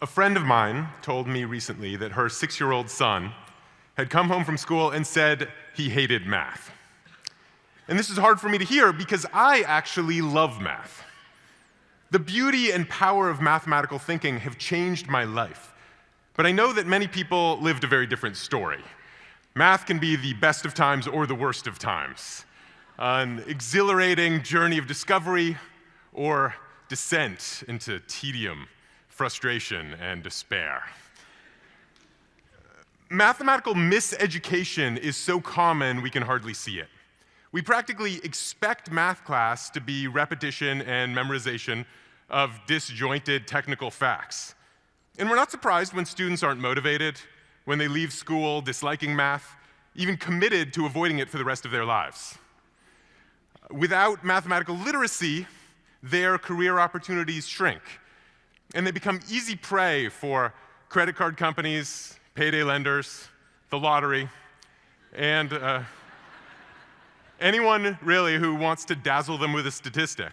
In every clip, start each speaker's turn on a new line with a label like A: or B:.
A: A friend of mine told me recently that her six year old son had come home from school and said he hated math. And this is hard for me to hear because I actually love math. The beauty and power of mathematical thinking have changed my life. But I know that many people lived a very different story. Math can be the best of times or the worst of times, an exhilarating journey of discovery or descent into tedium frustration, and despair. Mathematical miseducation is so common we can hardly see it. We practically expect math class to be repetition and memorization of disjointed technical facts. And we're not surprised when students aren't motivated, when they leave school disliking math, even committed to avoiding it for the rest of their lives. Without mathematical literacy, their career opportunities shrink and they become easy prey for credit card companies, payday lenders, the lottery, and uh, anyone really who wants to dazzle them with a statistic.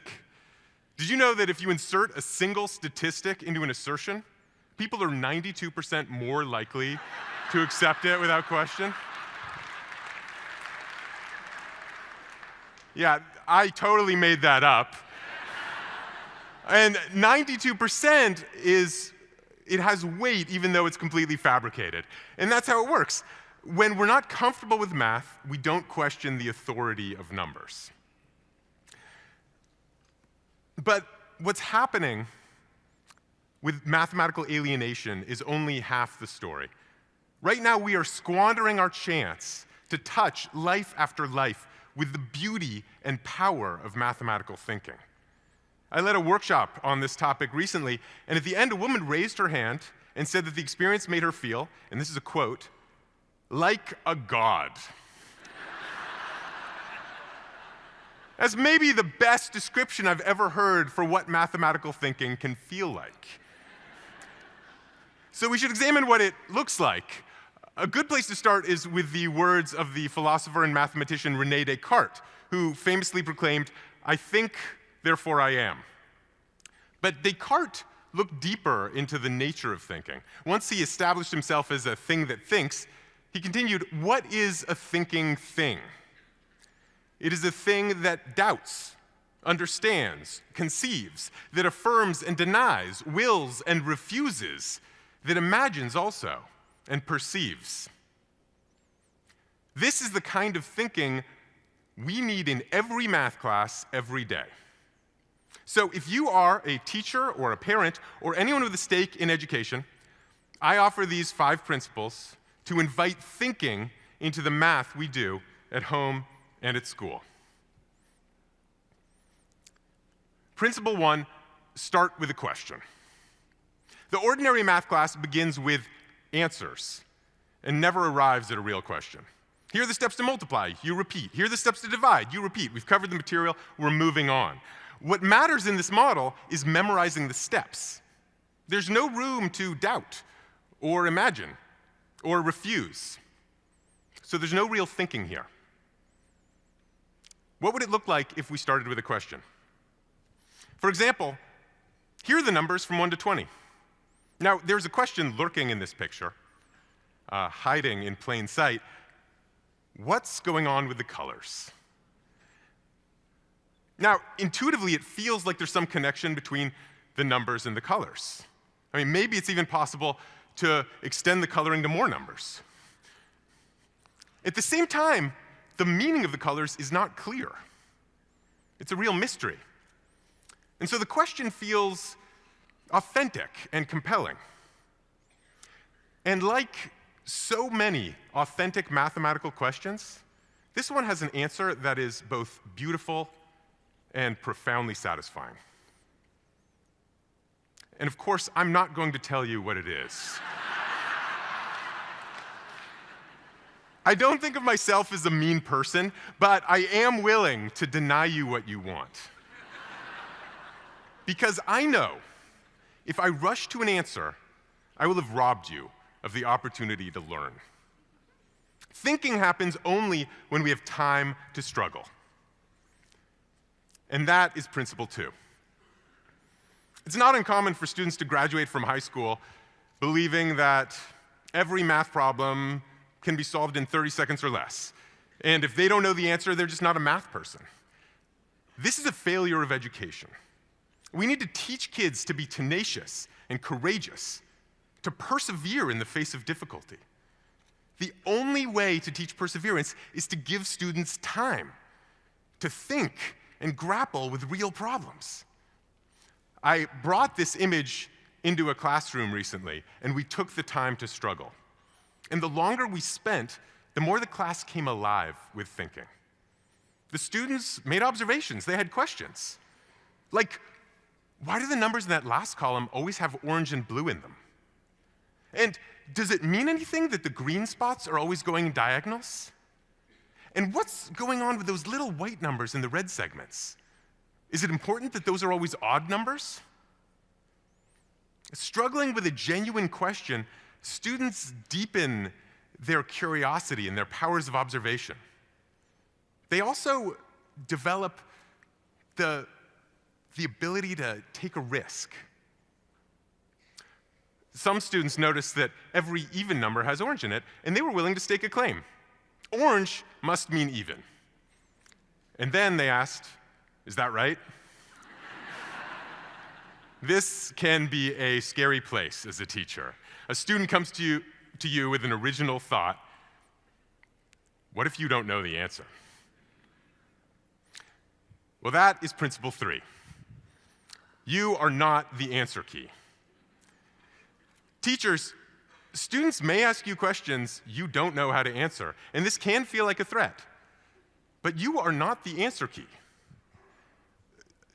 A: Did you know that if you insert a single statistic into an assertion, people are 92% more likely to accept it without question? Yeah, I totally made that up. And 92% is, it has weight even though it's completely fabricated. And that's how it works. When we're not comfortable with math, we don't question the authority of numbers. But what's happening with mathematical alienation is only half the story. Right now, we are squandering our chance to touch life after life with the beauty and power of mathematical thinking. I led a workshop on this topic recently, and at the end, a woman raised her hand and said that the experience made her feel, and this is a quote, like a god. That's maybe the best description I've ever heard for what mathematical thinking can feel like. So we should examine what it looks like. A good place to start is with the words of the philosopher and mathematician Rene Descartes, who famously proclaimed, I think therefore I am. But Descartes looked deeper into the nature of thinking. Once he established himself as a thing that thinks, he continued, What is a thinking thing? It is a thing that doubts, understands, conceives, that affirms and denies, wills and refuses, that imagines also and perceives. This is the kind of thinking we need in every math class every day. So if you are a teacher or a parent or anyone with a stake in education, I offer these five principles to invite thinking into the math we do at home and at school. Principle one, start with a question. The ordinary math class begins with answers and never arrives at a real question. Here are the steps to multiply, you repeat. Here are the steps to divide, you repeat. We've covered the material, we're moving on. What matters in this model is memorizing the steps. There's no room to doubt or imagine or refuse. So there's no real thinking here. What would it look like if we started with a question? For example, here are the numbers from 1 to 20. Now, there's a question lurking in this picture, uh, hiding in plain sight. What's going on with the colors? Now, intuitively, it feels like there's some connection between the numbers and the colors. I mean, maybe it's even possible to extend the coloring to more numbers. At the same time, the meaning of the colors is not clear. It's a real mystery. And so the question feels authentic and compelling. And like so many authentic mathematical questions, this one has an answer that is both beautiful and profoundly satisfying. And of course, I'm not going to tell you what it is. I don't think of myself as a mean person, but I am willing to deny you what you want. Because I know if I rush to an answer, I will have robbed you of the opportunity to learn. Thinking happens only when we have time to struggle. And that is principle two. It's not uncommon for students to graduate from high school believing that every math problem can be solved in 30 seconds or less. And if they don't know the answer, they're just not a math person. This is a failure of education. We need to teach kids to be tenacious and courageous, to persevere in the face of difficulty. The only way to teach perseverance is to give students time to think and grapple with real problems. I brought this image into a classroom recently, and we took the time to struggle. And the longer we spent, the more the class came alive with thinking. The students made observations, they had questions. Like, why do the numbers in that last column always have orange and blue in them? And does it mean anything that the green spots are always going diagonals? And what's going on with those little white numbers in the red segments? Is it important that those are always odd numbers? Struggling with a genuine question, students deepen their curiosity and their powers of observation. They also develop the, the ability to take a risk. Some students noticed that every even number has orange in it, and they were willing to stake a claim. Orange must mean even. And then they asked, Is that right? this can be a scary place as a teacher. A student comes to you, to you with an original thought. What if you don't know the answer? Well, that is principle three. You are not the answer key. Teachers, students may ask you questions you don't know how to answer, and this can feel like a threat. But you are not the answer key.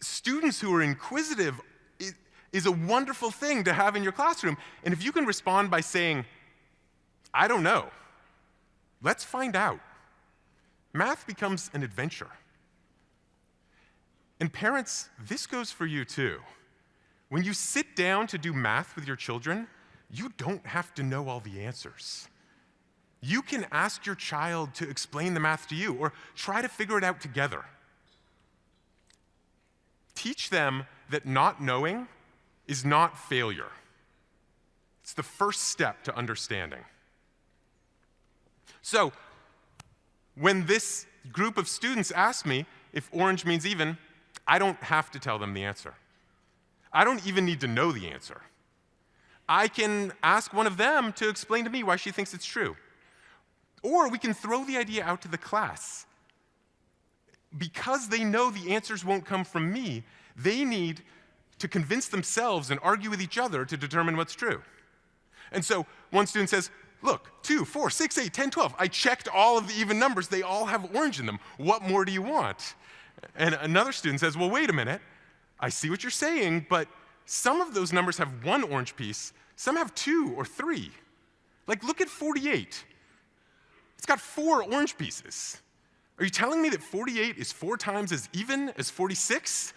A: Students who are inquisitive is a wonderful thing to have in your classroom. And if you can respond by saying, I don't know, let's find out, math becomes an adventure. And parents, this goes for you too. When you sit down to do math with your children, you don't have to know all the answers. You can ask your child to explain the math to you or try to figure it out together. Teach them that not knowing is not failure. It's the first step to understanding. So, when this group of students asked me if orange means even, I don't have to tell them the answer. I don't even need to know the answer. I can ask one of them to explain to me why she thinks it's true. Or we can throw the idea out to the class. Because they know the answers won't come from me, they need to convince themselves and argue with each other to determine what's true. And so one student says, Look, 2, 4, 6, 8, 10, 12. I checked all of the even numbers. They all have orange in them. What more do you want? And another student says, Well, wait a minute. I see what you're saying, but some of those numbers have one orange piece, some have two or three. Like, look at 48. It's got four orange pieces. Are you telling me that 48 is four times as even as 46?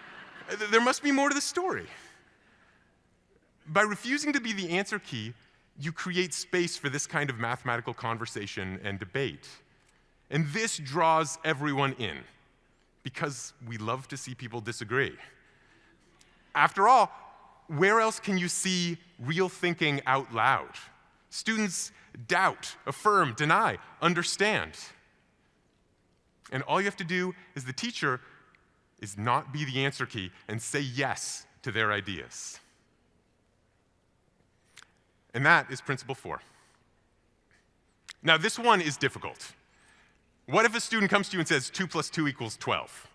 A: there must be more to the story. By refusing to be the answer key, you create space for this kind of mathematical conversation and debate. And this draws everyone in because we love to see people disagree. After all, where else can you see real thinking out loud? Students doubt, affirm, deny, understand. And all you have to do as the teacher is not be the answer key and say yes to their ideas. And that is principle four. Now, this one is difficult. What if a student comes to you and says 2 plus 2 equals 12?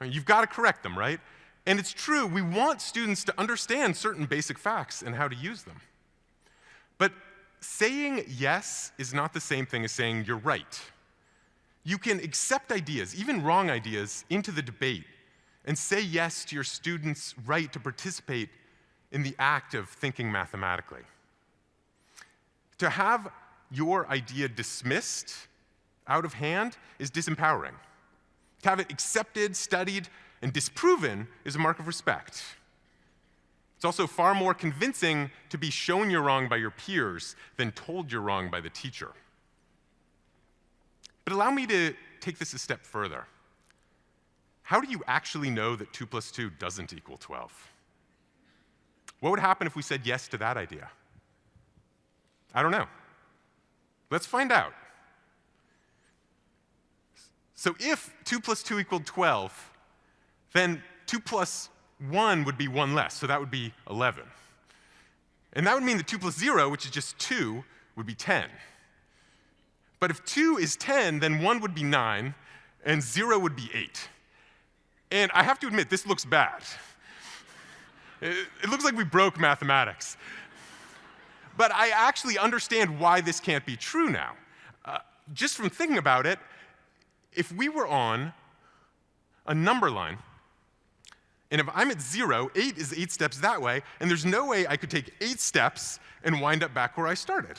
A: I mean, you've got to correct them, right? And it's true, we want students to understand certain basic facts and how to use them. But saying yes is not the same thing as saying you're right. You can accept ideas, even wrong ideas, into the debate and say yes to your students' right to participate in the act of thinking mathematically. To have your idea dismissed out of hand is disempowering. To have it accepted, studied, and disproven is a mark of respect. It's also far more convincing to be shown you're wrong by your peers than told you're wrong by the teacher. But allow me to take this a step further. how do you actually know that 2 plus 2 doesn't equal 12? What would happen if we said yes to that idea? I don't know. Let's find out. So if 2 plus 2 equaled 12, then 2 plus 1 would be 1 less, so that would be 11. And that would mean that 2 plus 0, which is just 2, would be 10. But if 2 is 10, then 1 would be 9, and 0 would be 8. And I have to admit, this looks bad. It, looks like we broke mathematics. But I actually understand why this can't be true now. Uh, just from thinking about it, if we were on a number line, and if I'm at zero, eight is eight steps that way, and there's no way I could take eight steps and wind up back where I started.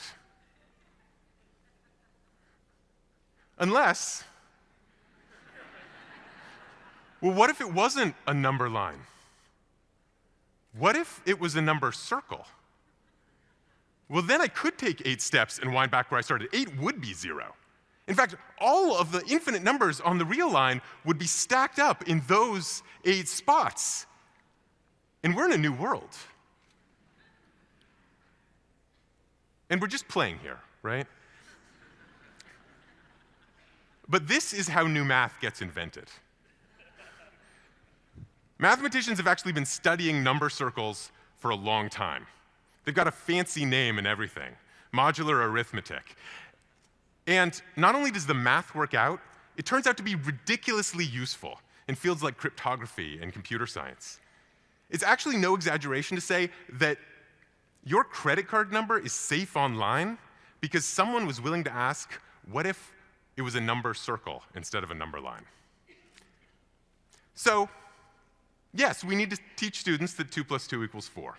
A: Unless, well, what if it wasn't a number line? What if it was a number circle? Well, then I could take eight steps and wind back where I started. Eight would be zero. In fact, all of the infinite numbers on the real line would be stacked up in those eight spots. And we're in a new world. And we're just playing here, right? But this is how new math gets invented. Mathematicians have actually been studying number circles for a long time. They've got a fancy name and everything modular arithmetic. And not only does the math work out, it turns out to be ridiculously useful in fields like cryptography and computer science. It's actually no exaggeration to say that your credit card number is safe online because someone was willing to ask, what if it was a number circle instead of a number line? So, yes, we need to teach students that 2 plus 2 equals 4.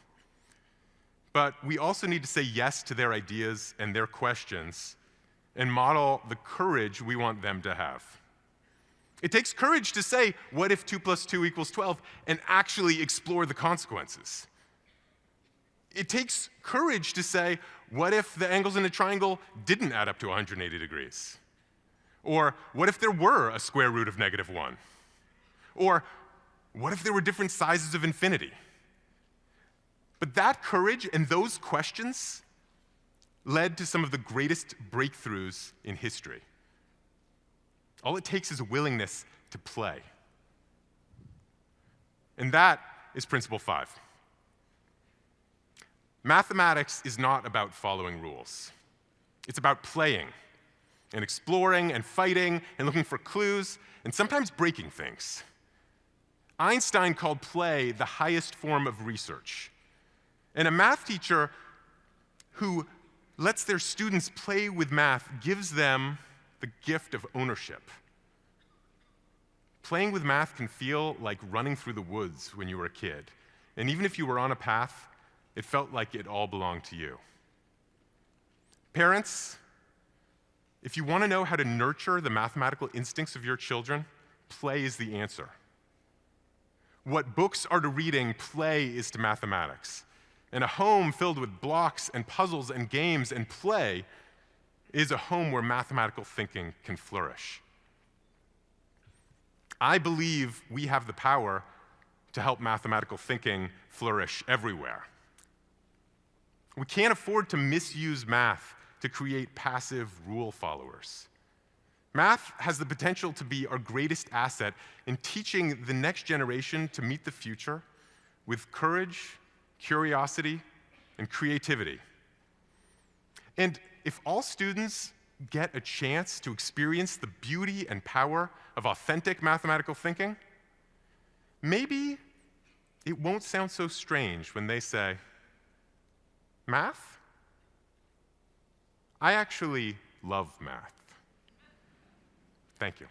A: But we also need to say yes to their ideas and their questions and model the courage we want them to have. It takes courage to say, what if 2 plus 2 equals 12, and actually explore the consequences. It takes courage to say, what if the angles in a triangle didn't add up to 180 degrees? Or what if there were a square root of negative 1? Or what if there were different sizes of infinity? But that courage and those questions led to some of the greatest breakthroughs in history. All it takes is a willingness to play. And that is principle five. Mathematics is not about following rules. It's about playing and exploring and fighting and looking for clues and sometimes breaking things. Einstein called play the highest form of research. And a math teacher who lets their students play with math gives them the gift of ownership. Playing with math can feel like running through the woods when you were a kid. And even if you were on a path, it felt like it all belonged to you. Parents, if you want to know how to nurture the mathematical instincts of your children, play is the answer. What books are to reading, play is to mathematics. And a home filled with blocks and puzzles and games and play is a home where mathematical thinking can flourish. I believe we have the power to help mathematical thinking flourish everywhere. We can't afford to misuse math to create passive rule followers. Math has the potential to be our greatest asset in teaching the next generation to meet the future with courage curiosity, and creativity. And if all students get a chance to experience the beauty and power of authentic mathematical thinking, maybe it won't sound so strange when they say, Math? I actually love math. Thank you.